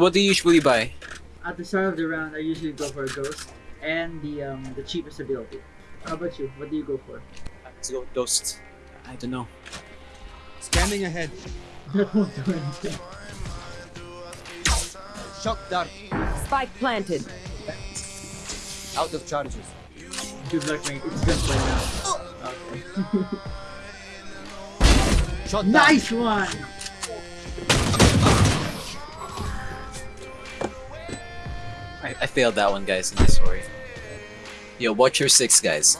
So what do you usually buy? At the start of the round, I usually go for a ghost and the um the cheapest ability. How about you? What do you go for? Let's go with Ghost. I don't know. Scanning ahead. That won't do anything. Shock dart. Spike planted. Out of charges. Good luck, mate. It's gunplay now. Okay. Shot down. nice one! Failed that one, guys. I'm sorry. Yo, watch your six, guys.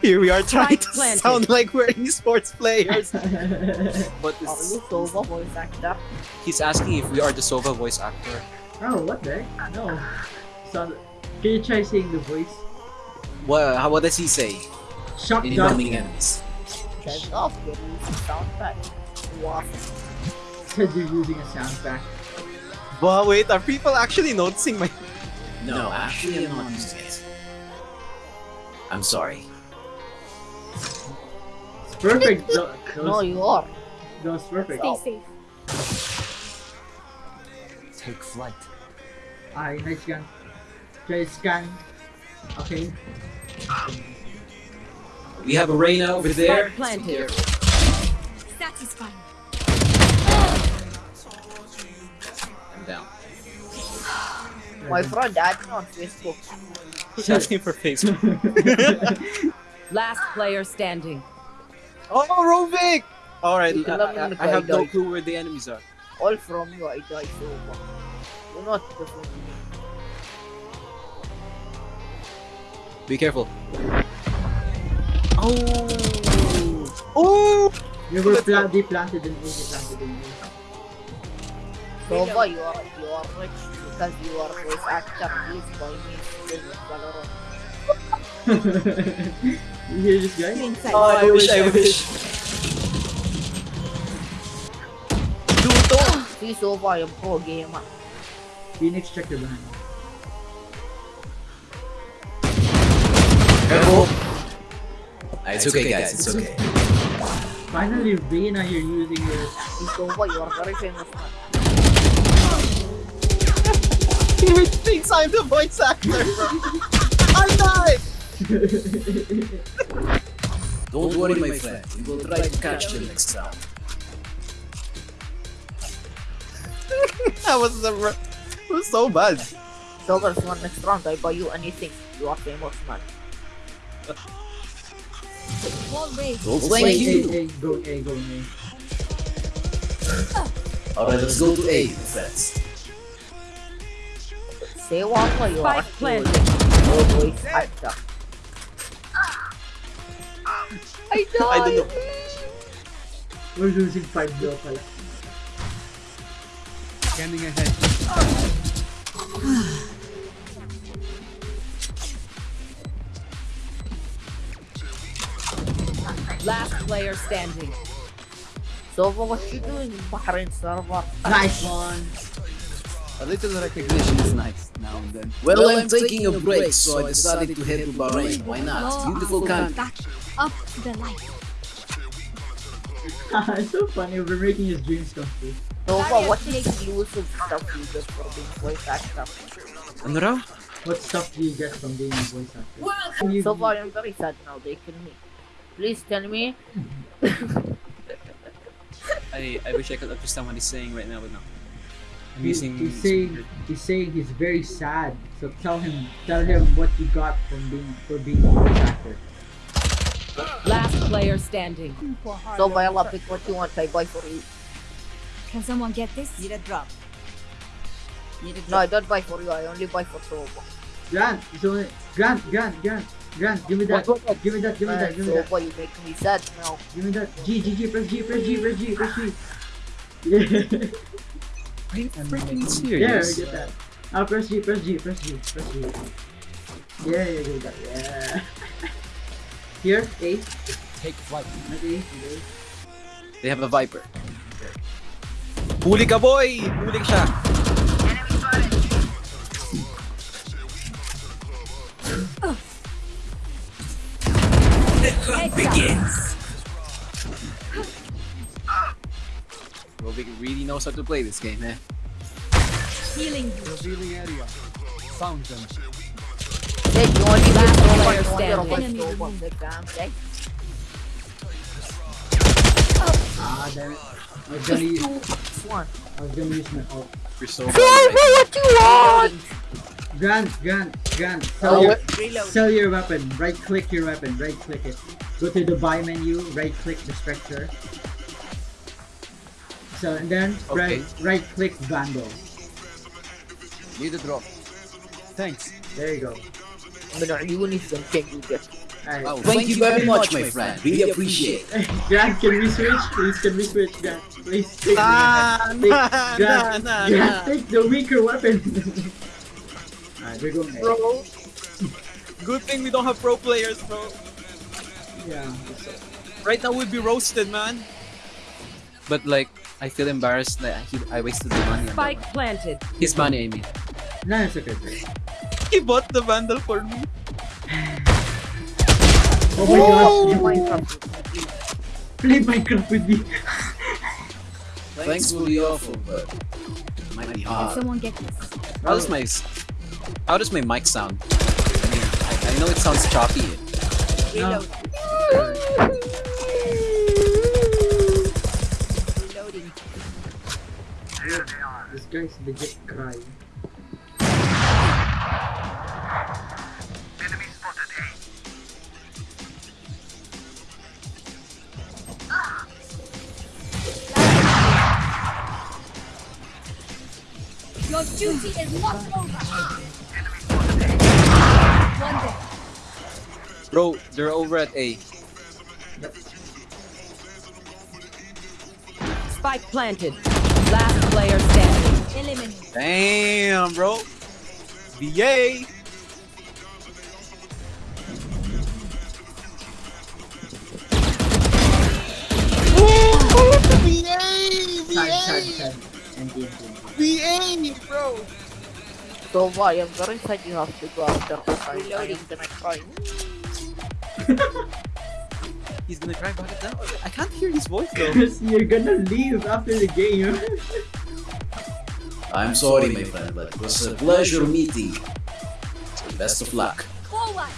Here we are trying to planted. sound like we're esports players. but oh, Are you Sova voice actor? he's asking if we are the Sova voice actor. oh, what the heck? No. So, can you try saying the voice? What, how, what does he say? Shock In dart. incoming enemies. Check off your sound pack. Wow. Said you're using a sound pack. But wait, are people actually noticing my... No, actually I'm not um, using it. I'm sorry. It's perfect. Go- No, you are. Ghost perfect. Stay safe. Take flight. Ay, nice gun. Try scan. Okay. We have a Reyna over there. Spike planted. Satisfying. Down. My friend add me on Facebook. He's asking for Facebook. Last player standing. oh, Rovik! Alright, I, can let me I- I have no clue where the enemies are. All from you, I die Sova. Do not defend me. Be careful. Oh! Oh! You were pla they planted in me, they planted in me. You are you are rich because you are voice actor. Please buy me skin in Valorant. you hear this guy? Inside. Oh, I wish, I wish. Duto! See Sova, I am pro gamer. Phoenix check your behind. Careful! Ah, it's okay, guys, it's okay. Finally, Reyna, you're using your. See Sova, you are very famous man. He thinks I'm the voice actor! I died! Don't worry, my friend. We will try to catch them next time. that was the. It was so bad. Sova, this one next round, I buy you anything. You are famous man. Wall raised. Don't thank hey, you. hey, go A, go A. Alright, let's go to A, friends. Say what you are Spike actually planted. no voice. I don't know. We're losing 5 0 pala. Scanning ahead. Last player standing. Sova, what you doing in Bahrain server? Nice one! A little recognition is nice now and then. Well, I'm taking a break, so I decided to head to Bahrain. Why not? Beautiful country. Back up the light. it's so funny, we're making his dreams come true. Oh, Sova, what is exclusive stuff you get for being voice actor? Ano raw? What stuff do you get from being a voice actor? You- Sova, I am very sad now. They kill me. Please tell me. I, I wish I could understand what he's saying right now, but no. I'm using. he's saying he's saying he's very sad. So tell him tell him what you got from being for being a voice actor. Last player standing. Sova, I'll pick what you want. I buy for you. Can someone get this? Need a drop. Need a No, I don't buy for you. I only buy for Sova. Grant, it's only Grant, Grant, Grant, Grant, give me that. What, what, what? Give me that, give me that, give me that. Sova, you make me sad now. Give me that. G, G, G, press G, press G, press G, press G. Yeah. Are you freaking serious? Yeah, serious? get that. Ah, press G, press G, press G, press G. Yeah, yeah, get that. Yeah. Here, A. Take flight. Not A. A. They have a Viper. Huli ka, boy! Huli siya! Knows how to play this game, eh? Healing you. Revealing area. Found them. Jake, you only Last get player one, you only Enemy get one exam, Jake. Ah, damn it. I was gonna use, One. I was gonna use my ult. You're so Say bad. what you want! Grant, Grant, Grant, Oh, sell, your. Reload. sell your weapon. Right click your weapon. Right click it. Go to the buy menu. Right click the structure. So then okay. right right click bundle. Need a drop. Thanks. There you go. But you will need some thank you. Right. Oh, thank, thank you, you very much, my friend. We really appreciate it. Grant, can we switch? Please, can we switch, Grant? Please take, ah, take, nah, Grant, nah, nah, Grant, nah. take the weaker weapon. Alright, we're going Bro, good thing we don't have pro players, bro. Yeah. Right now we'd be roasted, man. But like, I feel embarrassed that he, I wasted the money on Spike one. planted. His money, I mean. No, it's okay. He bought the vandal for me. Oh my gosh, Minecraft. play Minecraft with me. Thanks for the offer, but might be Can hard. someone get this? How does my s- how does my mic sound? I mean, I, I know it sounds choppy. Reload. Guy's legit crying. Enemy spotted A. Ah! Your duty is not over. Ah! One day. Bro, they're over at A. Spike planted. Last player standing. Eliminate. Damn, bro. VA. The VA, bro. So why? I'm very sad you have to go after this. I, I am gonna cry. He's gonna cry about it now. I can't hear his voice though. Chris, you're gonna leave after the game. I'm sorry, my friend, but it was a pleasure meeting. So best of luck. Forward.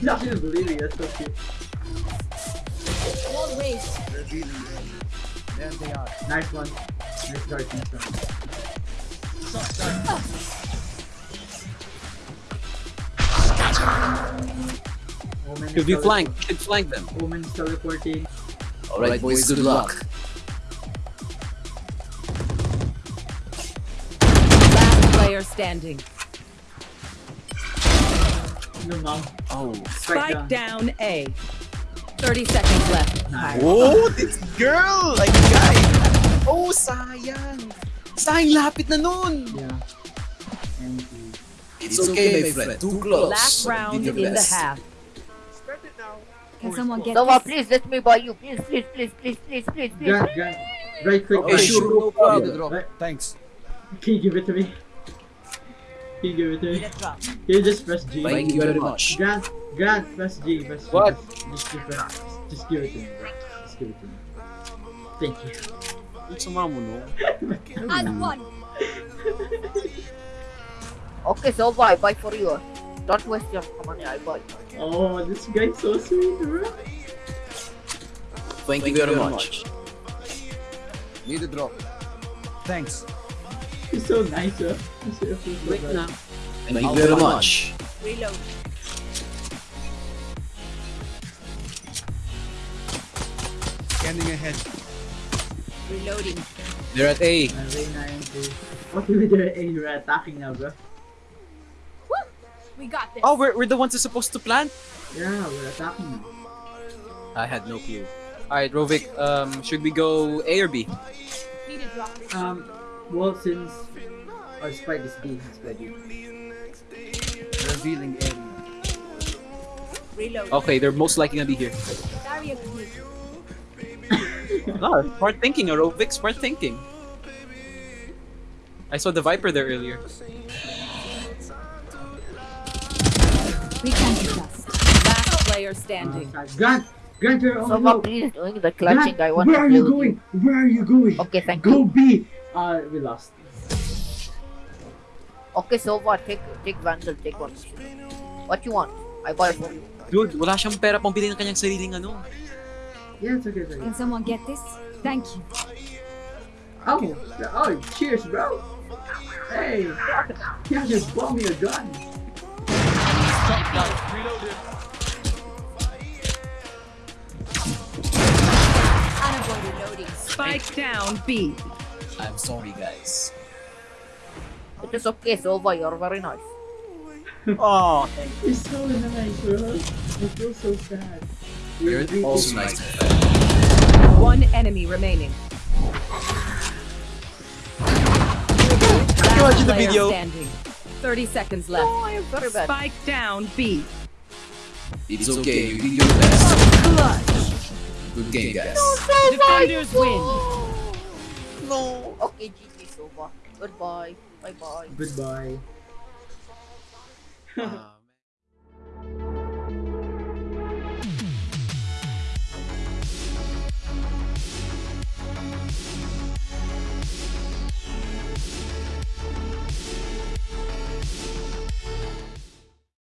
Not even believing that's so cute. Wall raised. There they are. Nice one. Nice start, nice start. Omen is Should we tele- flank? Should flank them. Omen's teleporting. Alright, boys, good luck. Player standing. Oh. Spike down A. 30 seconds left. Oh, this girl! Like, guy! Oh, sayang! Sayang lapit na nun! Yeah. And he... It's okay, my friend. Too close. Last round in the half. Can someone get Someone, please let me buy you. Please, please, please, please, please, please, please. Grant, Grant. Right click. Okay, right sure, no problem. Need a drop. Right. Thanks. Can you give it to me? Can you give it to me? Can you just press G? Thank you very much. Grant, Grant, press G, press G. What? Just, just, press, just give it to me, bro. Just give it to me. Thank you. It's sama mo, no? Add one. Okay, so buy, buy for you. Don't waste your money, I buy. Oh, this guy's so sweet, bro. Thank you very much. Need a drop. Thanks. He's so nice, bro. He's so, he's so Wait nice. na. Thank you very much. Reload. Scanning ahead. Reloading. They're at A. Reyna and two. What do we do? Hey, you're attacking now, bro. We got this. Oh, we're, we're the ones who's supposed to plant? Yeah, we're attacking now. I had no clue. Alright, Rovik, um, should we go A or B? Need a drop. Um, well, since our spike is B, it's ready. Revealing area. Reload. Okay, they're most likely gonna be here. Barrier clear. No, smart thinking, Aerobic, smart thinking. I saw the Viper there earlier. We can't adjust. Last player standing. Oh side. Grant! Grant, So the what please doing the clutching I want Where to are you with going? Where are you going? Okay, thank Go you. Go B. Uh, we lost. Okay, so what? Take take Vandal, take one. What you want? I buy it for you. Dude, wala siyang pera pang bilhin ng kanyang sariling ano. Yeah, it's okay, it's okay. Can someone get this? Thank you. Oh, oh, cheers, bro. Hey, you just bought me a gun. Spike down B. I'm sorry, guys. It is okay, Sova, you're very nice. Oh, thank You're so nice, bro. I feel so sad. You're You're also nice to. One enemy remaining. Can you watch the video? standing. 30 seconds left. Oh, I am very bad. Spike down B. It's okay, you did your best. Clutch. Good game, guys. Defenders win. No. Okay, GG, Sova. Goodbye. Bye bye. Goodbye. um,